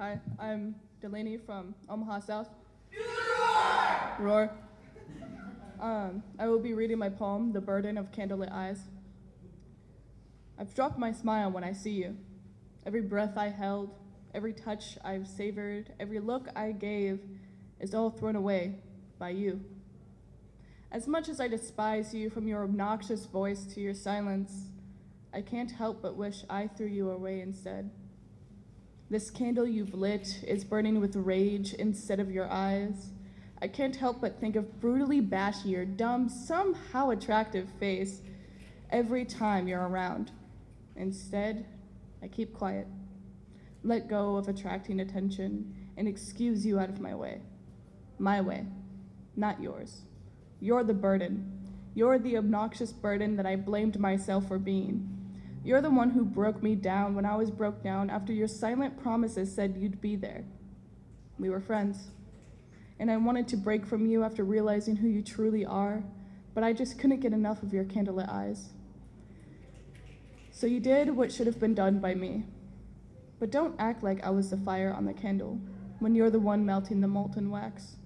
I'm Delaney from Omaha South. Roar. Um, I will be reading my poem, The Burden of Candlelit Eyes. I've dropped my smile when I see you. Every breath I held, every touch I've savored, every look I gave is all thrown away by you. As much as I despise you from your obnoxious voice to your silence, I can't help but wish I threw you away instead. This candle you've lit is burning with rage instead of your eyes. I can't help but think of brutally bashy your dumb, somehow attractive face every time you're around. Instead, I keep quiet, let go of attracting attention, and excuse you out of my way. My way, not yours. You're the burden. You're the obnoxious burden that I blamed myself for being. You're the one who broke me down when I was broke down after your silent promises said you'd be there. We were friends. And I wanted to break from you after realizing who you truly are, but I just couldn't get enough of your candlelit eyes. So you did what should have been done by me. But don't act like I was the fire on the candle when you're the one melting the molten wax.